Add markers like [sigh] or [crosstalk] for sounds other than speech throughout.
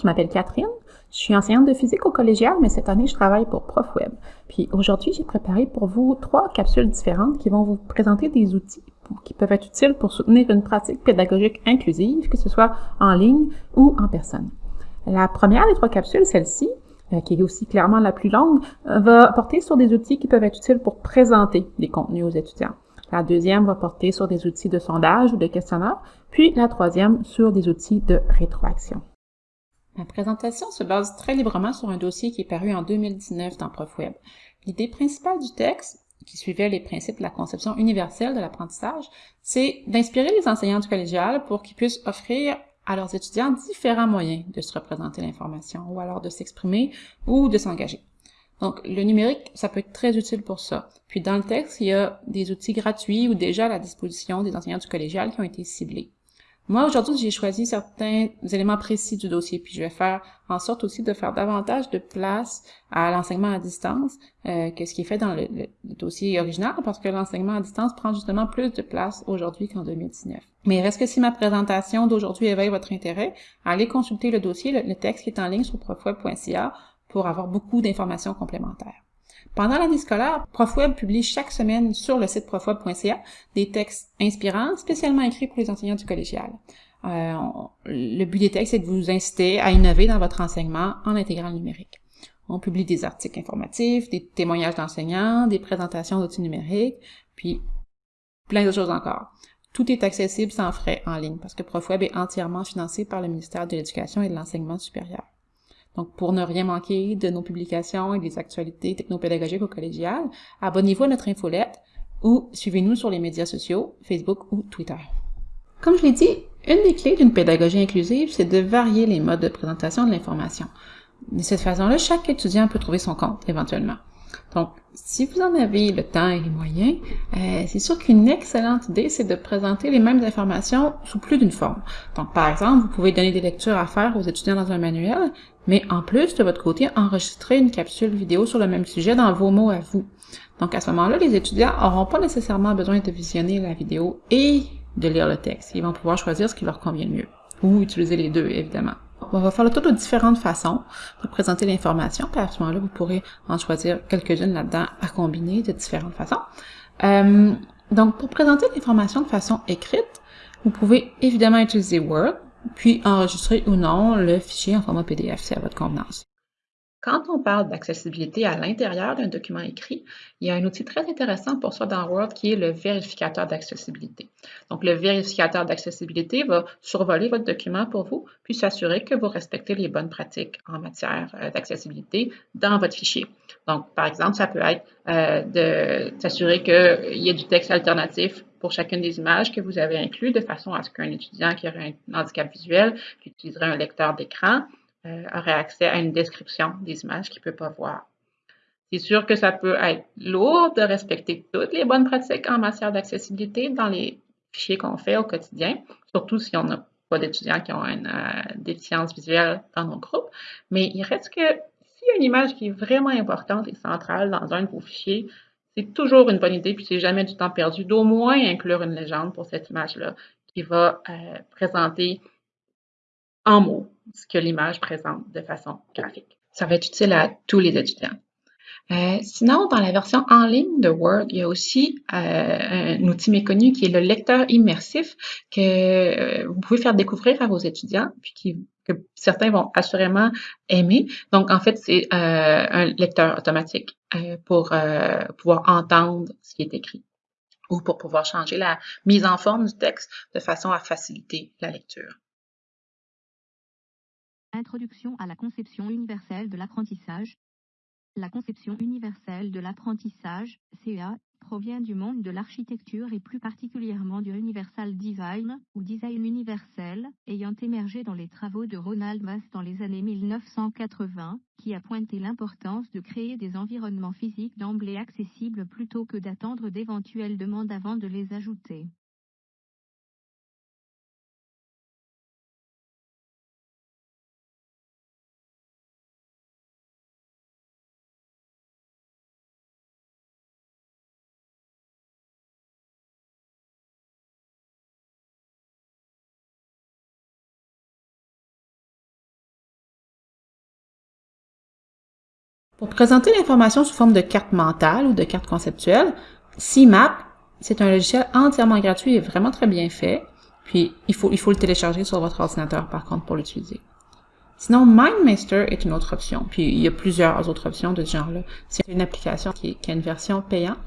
je m'appelle Catherine, je suis enseignante de physique au collégial, mais cette année, je travaille pour ProfWeb. Puis aujourd'hui, j'ai préparé pour vous trois capsules différentes qui vont vous présenter des outils qui peuvent être utiles pour soutenir une pratique pédagogique inclusive, que ce soit en ligne ou en personne. La première des trois capsules, celle-ci, euh, qui est aussi clairement la plus longue, euh, va porter sur des outils qui peuvent être utiles pour présenter des contenus aux étudiants. La deuxième va porter sur des outils de sondage ou de questionnaire, puis la troisième sur des outils de rétroaction. Ma présentation se base très librement sur un dossier qui est paru en 2019 dans ProfWeb. L'idée principale du texte, qui suivait les principes de la conception universelle de l'apprentissage, c'est d'inspirer les enseignants du collégial pour qu'ils puissent offrir à leurs étudiants différents moyens de se représenter l'information, ou alors de s'exprimer ou de s'engager. Donc, le numérique, ça peut être très utile pour ça. Puis dans le texte, il y a des outils gratuits ou déjà à la disposition des enseignants du collégial qui ont été ciblés. Moi, aujourd'hui, j'ai choisi certains éléments précis du dossier, puis je vais faire en sorte aussi de faire davantage de place à l'enseignement à distance euh, que ce qui est fait dans le, dossier original, parce que l'enseignement à distance prend justement plus de place aujourd'hui qu'en 2019. Mais reste que si ma présentation d'aujourd'hui éveille votre intérêt, allez consulter le dossier, le, le texte qui est en ligne sur profweb.ca pour avoir beaucoup d'informations complémentaires. Pendant l'année scolaire, ProfWeb publie chaque semaine sur le site profweb.ca des textes inspirants spécialement écrits pour les enseignants du collégial. Euh, le but des textes est de vous inciter à innover dans votre enseignement en intégrant le numérique. On publie des articles informatifs, des témoignages d'enseignants, des présentations d'outils numériques, puis plein de choses encore. Tout est accessible sans frais en ligne parce que ProfWeb est entièrement financé par le ministère de l'Éducation et de l'Enseignement supérieur. Donc, pour ne rien manquer de nos publications et des actualités technopédagogiques au collégial, abonnez-vous à notre infolette ou suivez-nous sur les médias sociaux, Facebook ou Twitter. Comme je l'ai dit, une des clés d'une pédagogie inclusive, c'est de varier les modes de présentation de l'information. De cette façon-là, chaque étudiant peut trouver son compte éventuellement. Donc, si vous en avez le temps et les moyens, euh, c'est sûr qu'une excellente idée, c'est de présenter les mêmes informations sous plus d'une forme. Donc, par exemple, vous pouvez donner des lectures à faire aux étudiants dans un manuel, mais en plus, de votre côté, enregistrer une capsule vidéo sur le même sujet dans vos mots à vous. Donc, à ce moment-là, les étudiants n'auront pas nécessairement besoin de visionner la vidéo et de lire le texte. Ils vont pouvoir choisir ce qui leur convient le mieux. Ou utiliser les deux, évidemment. On va faire le tour de différentes façons de présenter l'information, puis à ce moment-là, vous pourrez en choisir quelques-unes là-dedans à combiner de différentes façons. Euh, donc, pour présenter l'information de façon écrite, vous pouvez évidemment utiliser Word, puis enregistrer ou non le fichier en format PDF, c'est à votre convenance. Quand on parle d'accessibilité à l'intérieur d'un document écrit, il y a un outil très intéressant pour ça dans Word qui est le vérificateur d'accessibilité. Donc, le vérificateur d'accessibilité va survoler votre document pour vous, puis s'assurer que vous respectez les bonnes pratiques en matière euh, d'accessibilité dans votre fichier. Donc, par exemple, ça peut être euh, de s'assurer qu'il y ait du texte alternatif pour chacune des images que vous avez inclus, de façon à ce qu'un étudiant qui aurait un handicap visuel, qui utiliserait un lecteur d'écran, euh, aurait accès à une description des images qu'il ne peut pas voir. C'est sûr que ça peut être lourd de respecter toutes les bonnes pratiques en matière d'accessibilité dans les fichiers qu'on fait au quotidien, surtout si on n'a pas d'étudiants qui ont une euh, déficience visuelle dans nos groupes. Mais il reste que s'il y a une image qui est vraiment importante et centrale dans un de vos fichiers, c'est toujours une bonne idée, puis c'est jamais du temps perdu, d'au moins inclure une légende pour cette image-là qui va euh, présenter en mots ce que l'image présente de façon graphique. Ça va être utile à tous les étudiants. Euh, sinon, dans la version en ligne de Word, il y a aussi euh, un outil méconnu qui est le lecteur immersif que euh, vous pouvez faire découvrir à vos étudiants, puis qui, que certains vont assurément aimer. Donc, en fait, c'est un lecteur automatique pour pouvoir entendre ce qui est écrit ou pour pouvoir changer la mise en forme du texte de façon à faciliter la lecture. Introduction à la conception universelle de l'apprentissage. La conception universelle de l'apprentissage, CEA, provient du monde de l'architecture et plus particulièrement du Universal Design, ou Design universel, ayant émergé dans les travaux de Ronald Mass dans les années 1980, qui a pointé l'importance de créer des environnements physiques d'emblée accessibles plutôt que d'attendre d'éventuelles demandes avant de les ajouter. Pour présenter l'information sous forme de carte mentale ou de carte conceptuelle, CMAP, c'est un logiciel entièrement gratuit et vraiment très bien fait. Puis, il faut, il faut le télécharger sur votre ordinateur, par contre, pour l'utiliser. Sinon, MindMeister est une autre option. Puis, il y a plusieurs autres options de ce genre-là. C'est une application qui, qui a une version payante,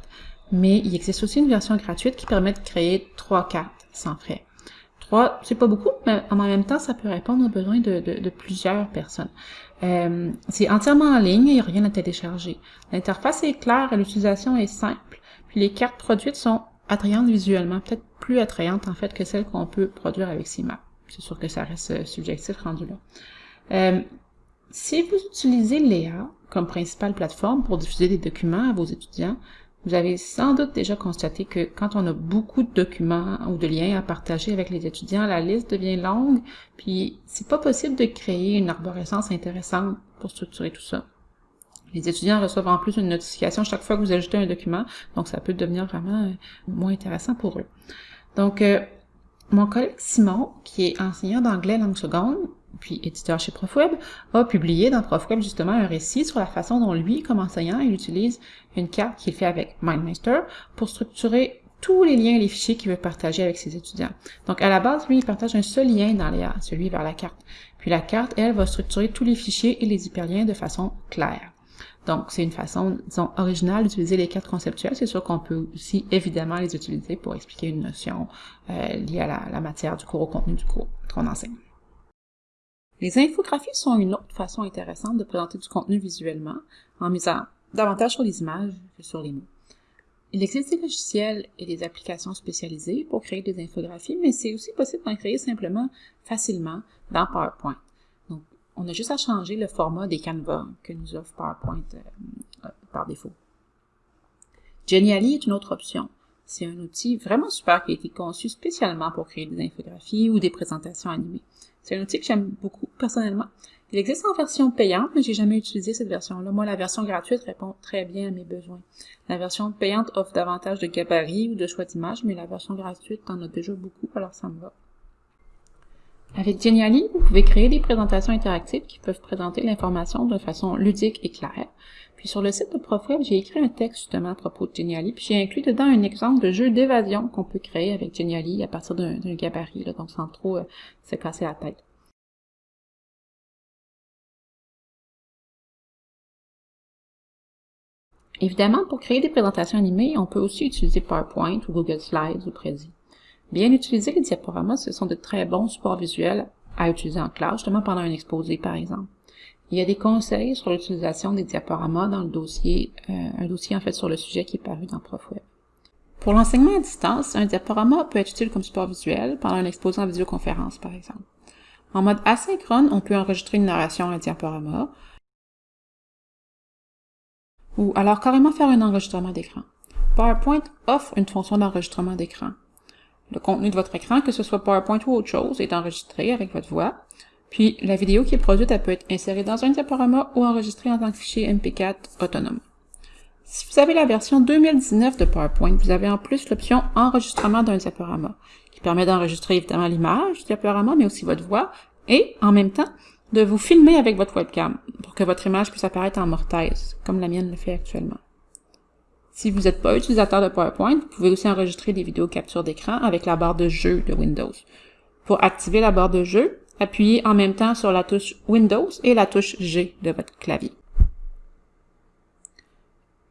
mais il existe aussi une version gratuite qui permet de créer trois cartes sans frais. Trois, c'est pas beaucoup, mais en même temps, ça peut répondre aux besoins de, de, de plusieurs personnes. Euh, c'est entièrement en ligne, il n'y a rien à télécharger. L'interface est claire et l'utilisation est simple. Puis les cartes produites sont attrayantes visuellement, peut-être plus attrayantes en fait que celles qu'on peut produire avec CIMAP. C'est sûr que ça reste euh, subjectif rendu là. Euh, si vous utilisez Léa comme principale plateforme pour diffuser des documents à vos étudiants, vous avez sans doute déjà constaté que quand on a beaucoup de documents ou de liens à partager avec les étudiants, la liste devient longue, puis c'est pas possible de créer une arborescence intéressante pour structurer tout ça. Les étudiants reçoivent en plus une notification chaque fois que vous ajoutez un document, donc ça peut devenir vraiment euh, moins intéressant pour eux. Donc, euh, mon collègue Simon, qui est enseignant d'anglais langue seconde, puis éditeur chez ProfWeb, a publié dans ProfWeb justement un récit sur la façon dont lui, comme enseignant, il utilise une carte qu'il fait avec MindMeister pour structurer tous les liens et les fichiers qu'il veut partager avec ses étudiants. Donc, à la base, lui, il partage un seul lien dans Léa, celui vers la carte. Puis la carte, elle, va structurer tous les fichiers et les hyperliens de façon claire. Donc, c'est une façon, disons, originale d'utiliser les cartes conceptuelles. C'est sûr qu'on peut aussi, évidemment, les utiliser pour expliquer une notion euh, liée à la, la, matière du cours, au contenu du cours qu'on enseigne. Les infographies sont une autre façon intéressante de présenter du contenu visuellement, en misant davantage sur les images que sur les mots. Il existe des logiciels et des applications spécialisées pour créer des infographies, mais c'est aussi possible d'en créer simplement facilement dans PowerPoint. Donc, on a juste à changer le format des canevas que nous offre PowerPoint euh, euh, par défaut. Genially est une autre option. C'est un outil vraiment super qui a été conçu spécialement pour créer des infographies ou des présentations animées. C'est un outil que j'aime beaucoup personnellement. Il existe en version payante, mais j'ai jamais utilisé cette version-là. Moi, la version gratuite répond très bien à mes besoins. La version payante offre davantage de gabarits ou de choix d'images, mais la version gratuite en a déjà beaucoup, alors ça me va. Avec Genially, vous pouvez créer des présentations interactives qui peuvent présenter l'information de façon ludique et claire. Puis sur le site de ProfWeb, j'ai écrit un texte justement à propos de Genially, puis j'ai inclus dedans un exemple de jeu d'évasion qu'on peut créer avec Genially à partir d'un gabarit, donc sans trop euh, se casser la tête. Évidemment, pour créer des présentations animées, on peut aussi utiliser PowerPoint ou Google Slides ou Prezi. Bien utiliser les diaporamas, ce sont de très bons supports visuels à utiliser en classe, justement pendant un exposé par exemple. Il y a des conseils sur l'utilisation des diaporamas dans le dossier, euh, un dossier en fait sur le sujet qui est paru dans ProfWeb. Pour l'enseignement à distance, un diaporama peut être utile comme support visuel pendant un exposé en vidéoconférence par exemple. En mode asynchrone, on peut enregistrer une narration à un diaporama, ou alors carrément faire un enregistrement d'écran. PowerPoint offre une fonction d'enregistrement d'écran. Le contenu de votre écran, que ce soit PowerPoint ou autre chose, est enregistré avec votre voix. Puis, la vidéo qui est produite, elle peut être insérée dans un diaporama ou enregistrée en tant que fichier MP4 autonome. Si vous avez la version 2019 de PowerPoint, vous avez en plus l'option enregistrement d'un diaporama, qui permet d'enregistrer évidemment l'image du diaporama, mais aussi votre voix, et en même temps, de vous filmer avec votre webcam pour que votre image puisse apparaître en mortaise, comme la mienne le fait actuellement. Si vous n'êtes pas utilisateur de PowerPoint, vous pouvez aussi enregistrer des vidéos capture d'écran avec la barre de jeu de Windows. Pour activer la barre de jeu, appuyez en même temps sur la touche Windows et la touche G de votre clavier.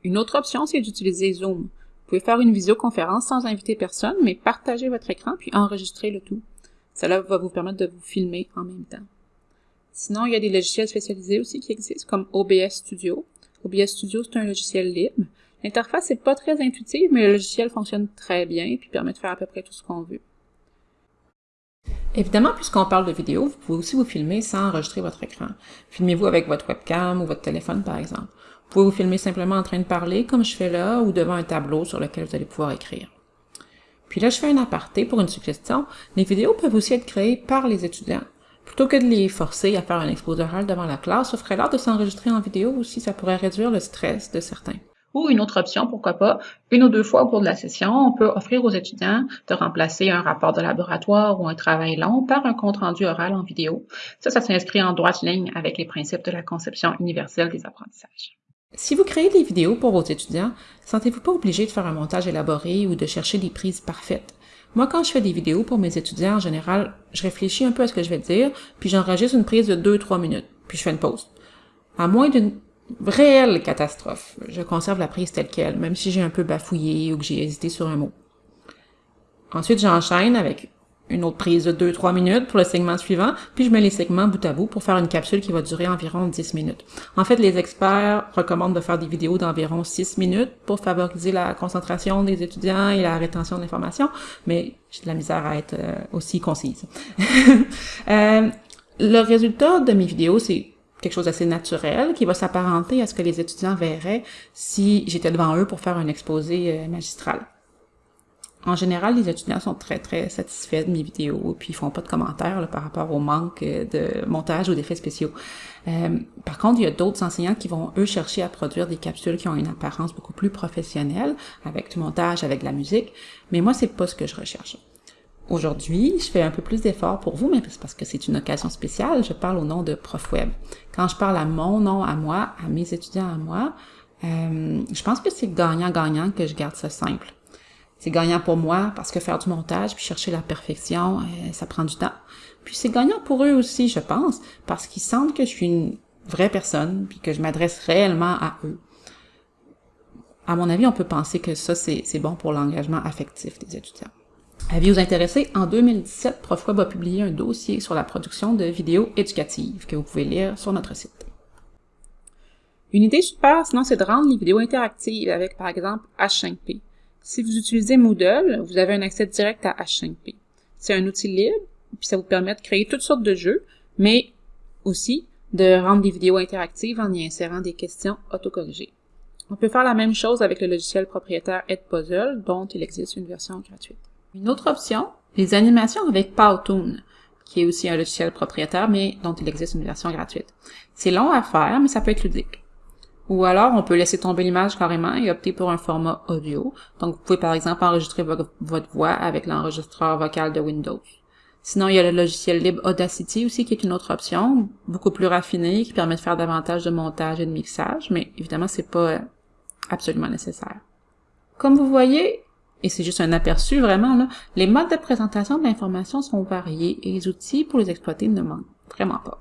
Une autre option, c'est d'utiliser Zoom. Vous pouvez faire une visioconférence sans inviter personne, mais partager votre écran puis enregistrer le tout. Cela va vous permettre de vous filmer en même temps. Sinon, il y a des logiciels spécialisés aussi qui existent, comme OBS Studio. OBS Studio, c'est un logiciel libre. L'interface n'est pas très intuitive, mais le logiciel fonctionne très bien et permet de faire à peu près tout ce qu'on veut. Évidemment, puisqu'on parle de vidéo, vous pouvez aussi vous filmer sans enregistrer votre écran. Filmez-vous avec votre webcam ou votre téléphone, par exemple. Vous pouvez vous filmer simplement en train de parler, comme je fais là, ou devant un tableau sur lequel vous allez pouvoir écrire. Puis là, je fais un aparté pour une suggestion. Les vidéos peuvent aussi être créées par les étudiants. Plutôt que de les forcer à faire un exposé devant la classe, offrez l'art de s'enregistrer en vidéo aussi, ça pourrait réduire le stress de certains. Ou une autre option, pourquoi pas, une ou deux fois au cours de la session, on peut offrir aux étudiants de remplacer un rapport de laboratoire ou un travail long par un compte-rendu oral en vidéo. Ça, ça s'inscrit en droite ligne avec les principes de la conception universelle des apprentissages. Si vous créez des vidéos pour vos étudiants, sentez-vous pas obligé de faire un montage élaboré ou de chercher des prises parfaites. Moi, quand je fais des vidéos pour mes étudiants, en général, je réfléchis un peu à ce que je vais dire, puis j'enregistre une prise de 2-3 minutes, puis je fais une pause. À moins d'une réelle catastrophe, je conserve la prise telle qu'elle, même si j'ai un peu bafouillé ou que j'ai hésité sur un mot. Ensuite, j'enchaîne avec une autre prise de 2-3 minutes pour le segment suivant, puis je mets les segments bout à bout pour faire une capsule qui va durer environ 10 minutes. En fait, les experts recommandent de faire des vidéos d'environ 6 minutes pour favoriser la concentration des étudiants et la rétention de l'information, mais j'ai de la misère à être euh, aussi concise. [laughs] euh, le résultat de mes vidéos, c'est quelque chose d'assez naturel qui va s'apparenter à ce que les étudiants verraient si j'étais devant eux pour faire un exposé euh, magistral. En général, les étudiants sont très, très satisfaits de mes vidéos, puis ils font pas de commentaires par rapport au manque euh, de montage ou d'effets spéciaux. Euh, par contre, il y a d'autres enseignants qui vont, eux, chercher à produire des capsules qui ont une apparence beaucoup plus professionnelle, avec du montage, avec de la musique, mais moi, c'est pas ce que je recherche. Aujourd'hui, je fais un peu plus d'efforts pour vous, mais c'est parce que c'est une occasion spéciale, je parle au nom de ProfWeb. Quand je parle à mon nom, à moi, à mes étudiants, à moi, euh, je pense que c'est gagnant-gagnant que je garde ça simple. C'est gagnant pour moi parce que faire du montage puis chercher la perfection, euh, ça prend du temps. Puis c'est gagnant pour eux aussi, je pense, parce qu'ils sentent que je suis une vraie personne puis que je m'adresse réellement à eux. À mon avis, on peut penser que ça, c'est bon pour l'engagement affectif des étudiants. Avis-vous intéressé, en 2017, ProfWeb a publié un dossier sur la production de vidéos éducatives que vous pouvez lire sur notre site. Une idée super, sinon, c'est de rendre les vidéos interactives avec, par exemple, H5P. Si vous utilisez Moodle, vous avez un accès direct à H5P. C'est un outil libre, puis ça vous permet de créer toutes sortes de jeux, mais aussi de rendre des vidéos interactives en y insérant des questions autocorrigées. On peut faire la même chose avec le logiciel propriétaire Edpuzzle, dont il existe une version gratuite. Une autre option, les animations avec Powtoon, qui est aussi un logiciel propriétaire, mais dont il existe une version gratuite. C'est long à faire, mais ça peut être ludique. Ou alors, on peut laisser tomber l'image carrément et opter pour un format audio. Donc, vous pouvez par exemple enregistrer votre voix avec l'enregistreur vocal de Windows. Sinon, il y a le logiciel libre Audacity aussi, qui est une autre option, beaucoup plus raffinée, qui permet de faire davantage de montage et de mixage, mais évidemment, c'est pas absolument nécessaire. Comme vous voyez, et c'est juste un aperçu vraiment, là, les modes de présentation de l'information sont variés et les outils pour les exploiter ne manquent vraiment pas.